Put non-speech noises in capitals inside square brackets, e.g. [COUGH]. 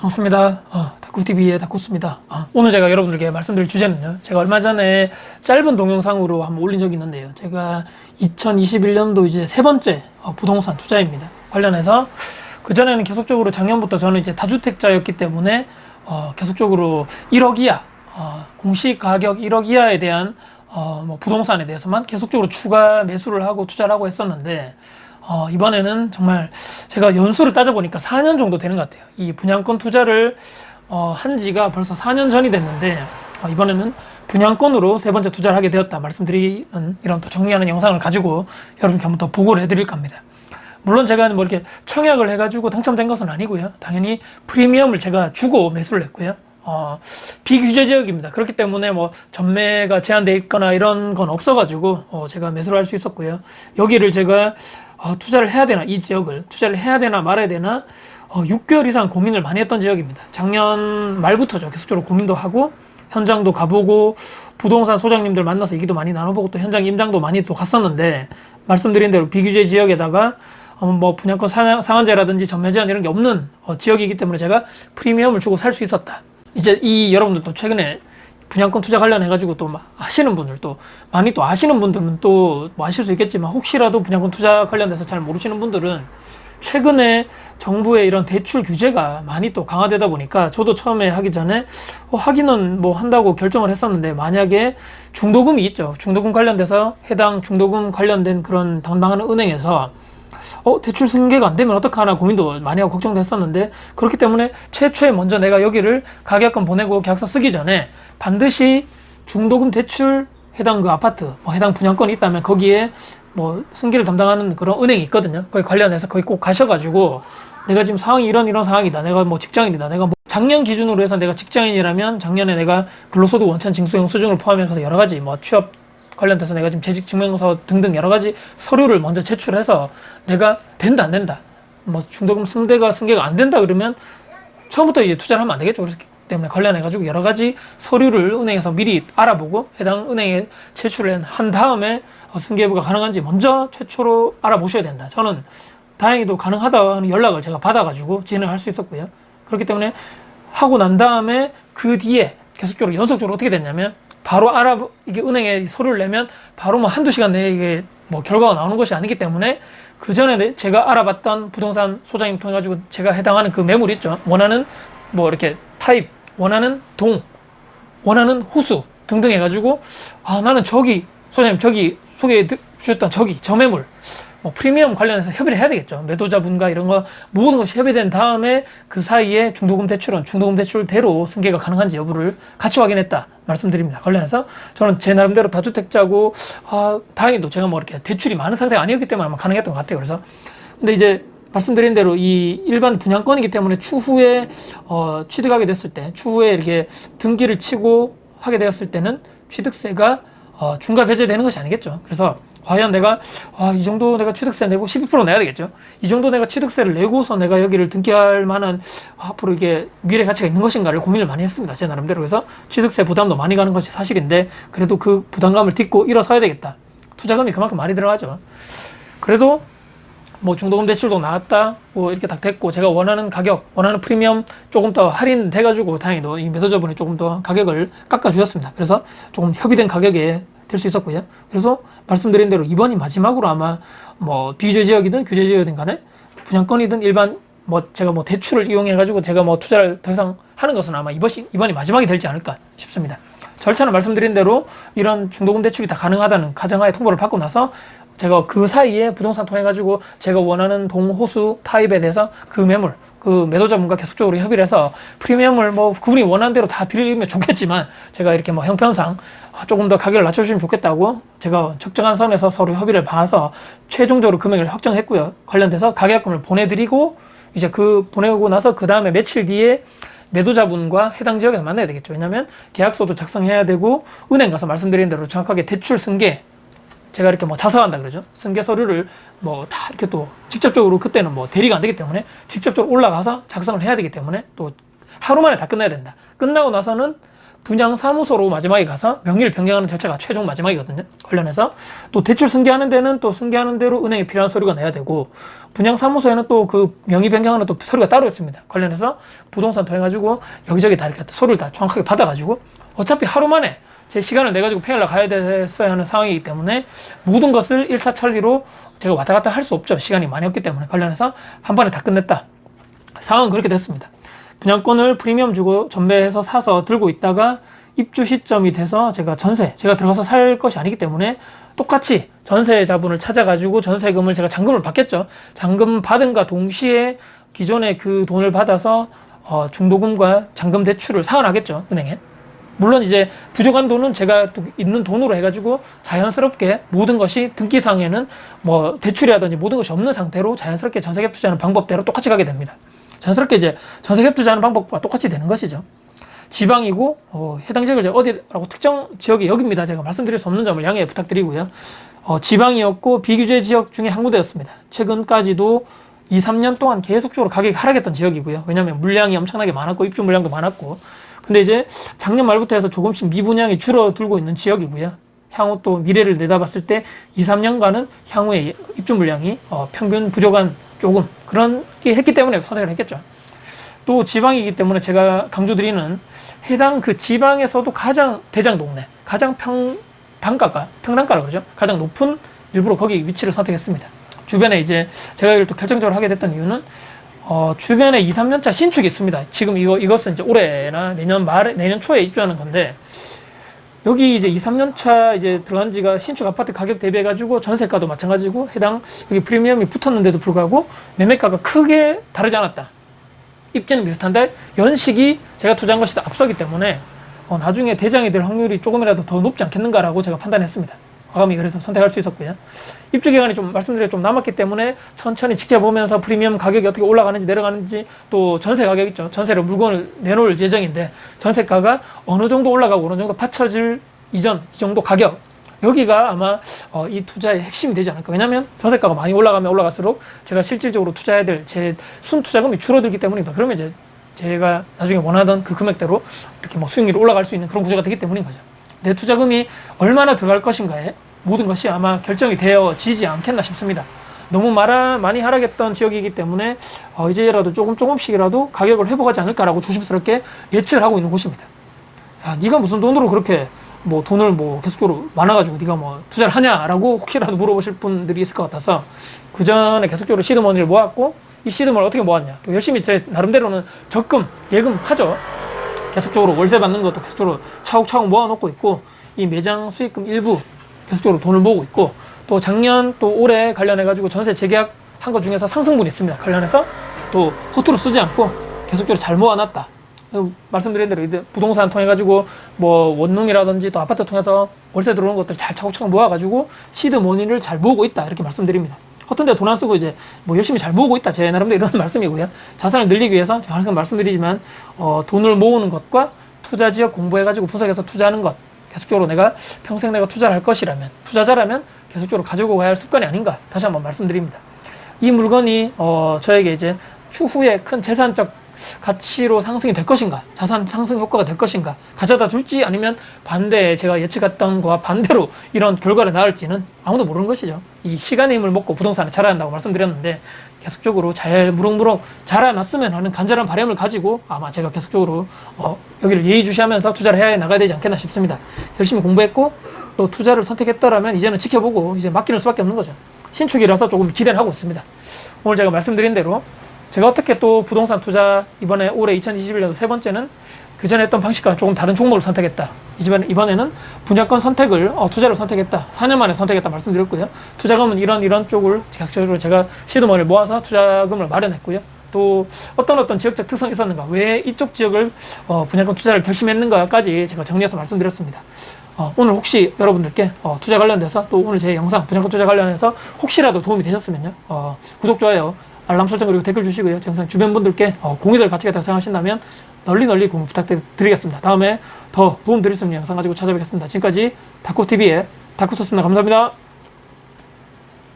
반갑습니다. 어, 다쿠TV의 다쿠스입니다. 어, 오늘 제가 여러분들께 말씀드릴 주제는요. 제가 얼마 전에 짧은 동영상으로 한번 올린 적이 있는데요. 제가 2021년도 이제 세 번째 어, 부동산 투자입니다. 관련해서 그전에는 계속적으로 작년부터 저는 이제 다주택자였기 때문에 어, 계속적으로 1억 이하, 어, 공시 가격 1억 이하에 대한 어, 뭐 부동산에 대해서만 계속적으로 추가 매수를 하고 투자를 하고 했었는데 어, 이번에는 정말 제가 연수를 따져보니까 4년 정도 되는 것 같아요. 이 분양권 투자를 어, 한 지가 벌써 4년 전이 됐는데 어, 이번에는 분양권으로 세 번째 투자를 하게 되었다 말씀드리는 이런 또 정리하는 영상을 가지고 여러분께 한번 더 보고를 해드릴까 합니다. 물론 제가 뭐 이렇게 청약을 해가지고 당첨된 것은 아니고요. 당연히 프리미엄을 제가 주고 매수를 했고요. 어, 비규제 지역입니다. 그렇기 때문에 뭐 전매가 제한되어 있거나 이런 건 없어가지고 어, 제가 매수를 할 수 있었고요. 여기를 제가 어, 투자를 해야 되나 이 지역을 투자를 해야 되나 말아야 되나 어, 6개월 이상 고민을 많이 했던 지역입니다. 작년 말부터죠. 계속적으로 고민도 하고 현장도 가보고 부동산 소장님들 만나서 얘기도 많이 나눠보고 또 현장 임장도 많이 또 갔었는데 말씀드린 대로 비규제 지역에다가 어, 뭐 분양권 상한제라든지 전매 제한 이런 게 없는 어, 지역이기 때문에 제가 프리미엄을 주고 살 수 있었다. 이제 이 여러분들도 최근에 분양권 투자 관련해 가지고 또 하시는 분들 또 많이 또 아시는 분들은 또 뭐 아실 수 있겠지만 혹시라도 분양권 투자 관련돼서 잘 모르시는 분들은 최근에 정부의 이런 대출 규제가 많이 또 강화되다 보니까 저도 처음에 하기 전에 어, 하기는 뭐 한다고 결정을 했었는데 만약에 중도금이 있죠. 중도금 관련돼서 해당 중도금 관련된 그런 담당하는 은행에서 어 대출 승계가 안 되면 어떡하나 고민도 많이 하고 걱정도 했었는데 그렇기 때문에 최초에 먼저 내가 여기를 가격권 보내고 계약서 쓰기 전에 반드시 중도금 대출 해당 그 아파트 뭐 해당 분양권이 있다면 거기에 뭐 승계를 담당하는 그런 은행이 있거든요. 거기 관련해서 거기 꼭 가셔가지고 내가 지금 상황이 이런 이런 상황이다. 내가 뭐 직장인이다. 내가 뭐 작년 기준으로 해서 내가 직장인이라면 작년에 내가 근로소득 원천 징수용 수준을 포함해서 여러 가지 뭐 취업 관련돼서 내가 지금 재직 증명서 등등 여러 가지 서류를 먼저 제출해서 내가 된다 안 된다. 뭐 중도금 승대가 승계가 안 된다 그러면 처음부터 이제 투자를 하면 안 되겠죠. 그래서 때문에 관련해 가지고 여러 가지 서류를 은행에서 미리 알아보고 해당 은행에 제출을 한 다음에 승계부가 가능한지 먼저 최초로 알아보셔야 된다. 저는 다행히도 가능하다는 연락을 제가 받아 가지고 진행할 수 있었고요. 그렇기 때문에 하고 난 다음에 그 뒤에 계속적으로 연속적으로 어떻게 됐냐면 바로 알아 이게 은행에 서류를 내면 바로 뭐 한두 시간 내에 이게 뭐 결과가 나오는 것이 아니기 때문에 그 전에 제가 알아봤던 부동산 소장님 통해 가지고 제가 해당하는 그 매물 있죠. 원하는 뭐 이렇게 타입 원하는 동 원하는 호수 등등 해가지고 아 나는 저기 소장님 저기 소개해 주셨던 저기 저 매물 뭐 프리미엄 관련해서 협의를 해야 되겠죠. 매도자분과 이런 거 모든 것이 협의된 다음에 그 사이에 중도금 대출은 중도금 대출대로 승계가 가능한지 여부를 같이 확인했다 말씀드립니다. 관련해서 저는 제 나름대로 다주택자고 아, 다행히도 제가 뭐 이렇게 대출이 많은 상태가 아니었기 때문에 아마 가능했던 것 같아요. 그래서 근데 이제 말씀드린 대로 이 일반 분양권이기 때문에 추후에 어, 취득하게 됐을 때 추후에 이렇게 등기를 치고 하게 되었을 때는 취득세가 어, 중과 배제되는 것이 아니겠죠. 그래서 과연 내가 아, 이 정도 내가 취득세 내고 12% 내야 되겠죠. 이 정도 내가 취득세를 내고서 내가 여기를 등기할 만한 앞으로 이게 미래 가치가 있는 것인가를 고민을 많이 했습니다. 제 나름대로 그래서 취득세 부담도 많이 가는 것이 사실인데 그래도 그 부담감을 딛고 일어서야 되겠다. 투자금이 그만큼 많이 들어가죠. 그래도 뭐 중도금 대출도 나왔다? 뭐 이렇게 딱 됐고 제가 원하는 가격 원하는 프리미엄 조금 더 할인 돼 가지고 다행히도 이 매도자분이 조금 더 가격을 깎아 주셨습니다. 그래서 조금 협의된 가격에 될 수 있었고요. 그래서 말씀드린 대로 이번이 마지막으로 아마 뭐 비규제 지역이든 규제 지역이든 간에 분양권이든 일반 뭐 제가 뭐 대출을 이용해 가지고 제가 뭐 투자를 더 이상 하는 것은 아마 이번이 이번이 마지막이 될지 않을까 싶습니다 절차는 말씀드린 대로 이런 중도금 대출이 다 가능하다는 가정하에 통보를 받고 나서 제가 그 사이에 부동산 통해 가지고 제가 원하는 동호수 타입에 대해서 그 매물 그 매도자분과 계속적으로 협의를 해서 프리미엄을 뭐 그분이 원하는 대로 다 드리면 좋겠지만 제가 이렇게 뭐 형편상 조금 더 가격을 낮춰주시면 좋겠다고 제가 적정한 선에서 서로 협의를 봐서 최종적으로 금액을 확정했고요. 관련돼서 가격금을 보내드리고 이제 그 보내고 나서 그 다음에 며칠 뒤에 매도자분과 해당 지역에서 만나야 되겠죠. 왜냐하면 계약서도 작성해야 되고 은행 가서 말씀드린 대로 정확하게 대출 승계 제가 이렇게 뭐 자서한다 그러죠. 승계 서류를 뭐 다 이렇게 또 직접적으로 그때는 뭐 대리가 안 되기 때문에 직접적으로 올라가서 작성을 해야 되기 때문에 또 하루 만에 다 끝나야 된다. 끝나고 나서는 분양 사무소로 마지막에 가서 명의를 변경하는 절차가 최종 마지막이거든요. 관련해서 또 대출 승계하는 데는 또 승계하는 대로 은행에 필요한 서류가 내야 되고 분양 사무소에는 또 그 명의 변경하는 또 서류가 따로 있습니다. 관련해서 부동산 통해 가지고 여기저기 다 이렇게 서류를 다 정확하게 받아 가지고 어차피 하루 만에 제 시간을 내 가지고 페일러 가야 됐어야 하는 상황이기 때문에 모든 것을 일사천리로 제가 왔다 갔다 할 수 없죠. 시간이 많이 없기 때문에 관련해서 한 번에 다 끝냈다. 상황은 그렇게 됐습니다. 분양권을 프리미엄 주고 전매해서 사서 들고 있다가 입주 시점이 돼서 제가 전세, 제가 들어가서 살 것이 아니기 때문에 똑같이 전세 자본을 찾아가지고 전세금을 제가 잔금을 받겠죠. 잔금 받은과 동시에 기존에 그 돈을 받아서 어, 중도금과 잔금 대출을 상환하겠죠. 은행에. 물론 이제 부족한 돈은 제가 또 있는 돈으로 해가지고 자연스럽게 모든 것이 등기상에는 뭐 대출이라든지 모든 것이 없는 상태로 자연스럽게 전세갭 투자하는 방법대로 똑같이 가게 됩니다. 자연스럽게 이제 전세 갭 투자하는 방법과 똑같이 되는 것이죠. 지방이고 어, 해당 지역을 제가 어디라고 특정 지역이 여기입니다. 제가 말씀드릴 수 없는 점을 양해 부탁드리고요. 어, 지방이었고 비규제 지역 중에 한 군데였습니다. 최근까지도 2, 3년 동안 계속적으로 가격이 하락했던 지역이고요. 왜냐하면 물량이 엄청나게 많았고 입주 물량도 많았고 근데 이제 작년 말부터 해서 조금씩 미분양이 줄어들고 있는 지역이고요. 향후 또 미래를 내다봤을 때 2, 3년간은 향후에 입주 물량이 어, 평균 부족한 조금 그런 게 했기 때문에 선택을 했겠죠. 또 지방이기 때문에 제가 강조드리는 해당 그 지방에서도 가장 대장 동네, 가장 평 단가가 평단가라 그러죠. 가장 높은 일부러 거기 위치를 선택했습니다. 주변에 이제 제가 이걸 또 결정적으로 하게 됐던 이유는 어, 주변에 2, 3년차 신축이 있습니다. 지금 이거 이것은 이제 올해나 내년 말에 내년 초에 입주하는 건데 여기 이제 2, 3년 차 이제 들어간 지가 신축 아파트 가격 대비해 가지고 전세가도 마찬가지고 해당 여기 프리미엄이 붙었는데도 불구하고 매매가가 크게 다르지 않았다. 입지는 비슷한데 연식이 제가 투자한 것이 더 앞서기 때문에 어, 나중에 대장이 될 확률이 조금이라도 더 높지 않겠는가라고 제가 판단했습니다. 과감히 그래서 선택할 수 있었고요. 입주 기간이 좀 말씀드려 좀 남았기 때문에 천천히 지켜보면서 프리미엄 가격이 어떻게 올라가는지 내려가는지 또 전세 가격 있죠. 전세로 물건을 내놓을 예정인데 전세가가 어느 정도 올라가고 어느 정도 받쳐질 이전 이 정도 가격 여기가 아마 어, 이 투자의 핵심이 되지 않을까. 왜냐하면 전세가가 많이 올라가면 올라갈수록 제가 실질적으로 투자해야 될 제 순 투자금이 줄어들기 때문입니다. 그러면 이제 제가 나중에 원하던 그 금액대로 이렇게 뭐 수익률이 올라갈 수 있는 그런 구조가 되기 때문인 거죠. 내 투자금이 얼마나 들어갈 것인가에 모든 것이 아마 결정이 되어지지 않겠나 싶습니다. 너무 말아, 많이 하락했던 지역이기 때문에 어, 이제라도 조금 조금씩이라도 가격을 회복하지 않을까라고 조심스럽게 예측을 하고 있는 곳입니다. 야, 네가 무슨 돈으로 그렇게 뭐 돈을 뭐 계속적으로 많아가지고 네가 뭐 투자를 하냐라고 혹시라도 물어보실 분들이 있을 것 같아서 그 전에 계속적으로 시드머니를 모았고 이 시드머니를 어떻게 모았냐 또 열심히 제 나름대로는 적금 예금 하죠 계속적으로 월세 받는 것도 계속적으로 차곡차곡 모아놓고 있고 이 매장 수익금 일부 계속적으로 돈을 모으고 있고 또 작년 또 올해 관련해 가지고 전세 재계약 한 것 중에서 상승분이 있습니다. 관련해서 또 허투루 쓰지 않고 계속적으로 잘 모아놨다. 말씀드린 대로 이제 부동산 통해 가지고 뭐 원룸이라든지 또 아파트 통해서 월세 들어오는 것들 잘 차곡차곡 모아 가지고 시드 머니를 잘 모으고 있다. 이렇게 말씀드립니다. 허튼 데 돈 안 쓰고 이제 뭐 열심히 잘 모으고 있다 제 나름대로 이런 [LAUGHS] 말씀이고요. 자산을 늘리기 위해서 제가 항상 말씀드리지만 어, 돈을 모으는 것과 투자 지역 공부해 가지고 분석해서 투자하는 것 계속적으로 내가 평생 내가 투자를 할 것이라면 투자자라면 계속적으로 가지고 가야 할 습관이 아닌가 다시 한번 말씀드립니다. 이 물건이 어, 저에게 이제 추후에 큰 재산적 가치로 상승이 될 것인가? 자산 상승 효과가 될 것인가? 가져다 줄지 아니면 반대 제가 예측했던 거와 반대로 이런 결과를 낳을지는 아무도 모르는 것이죠. 이 시간의 힘을 먹고 부동산을 자라난다고 말씀드렸는데 계속적으로 잘 무럭무럭 자라났으면 하는 간절한 바람을 가지고 아마 제가 계속적으로 어, 여기를 예의주시하면서 투자를 해야 나가야 되지 않겠나 싶습니다. 열심히 공부했고 또 투자를 선택했다라면 이제는 지켜보고 이제 맡기는 수밖에 없는 거죠. 신축이라서 조금 기대를 하고 있습니다. 오늘 제가 말씀드린 대로 제가 어떻게 또 부동산 투자 이번에 올해 2021년도 세 번째는 그 전에 했던 방식과 조금 다른 종목을 선택했다. 이번에, 이번에는 분야권 선택을 어, 투자를 선택했다. 4년 만에 선택했다 말씀드렸고요. 투자금은 이런 이런 쪽을 계속적으로 제가 시드머니를 모아서 투자금을 마련했고요. 또 어떤 어떤 지역적 특성이 있었는가 왜 이쪽 지역을 어, 분야권 투자를 결심했는가까지 제가 정리해서 말씀드렸습니다. 어, 오늘 혹시 여러분들께 어, 투자 관련돼서 또 오늘 제 영상 분야권 투자 관련해서 혹시라도 도움이 되셨으면요 어, 구독 좋아요 알람 설정 그리고 댓글 주시고요. 영상 주변 분들께 어, 공유될 가치가 있다고 생각하신다면 널리 널리 공유 부탁드리겠습니다. 다음에 더 도움 드릴 수 있는 영상 가지고 찾아뵙겠습니다. 지금까지 다쿠TV의 다쿠소스입니다. 감사합니다.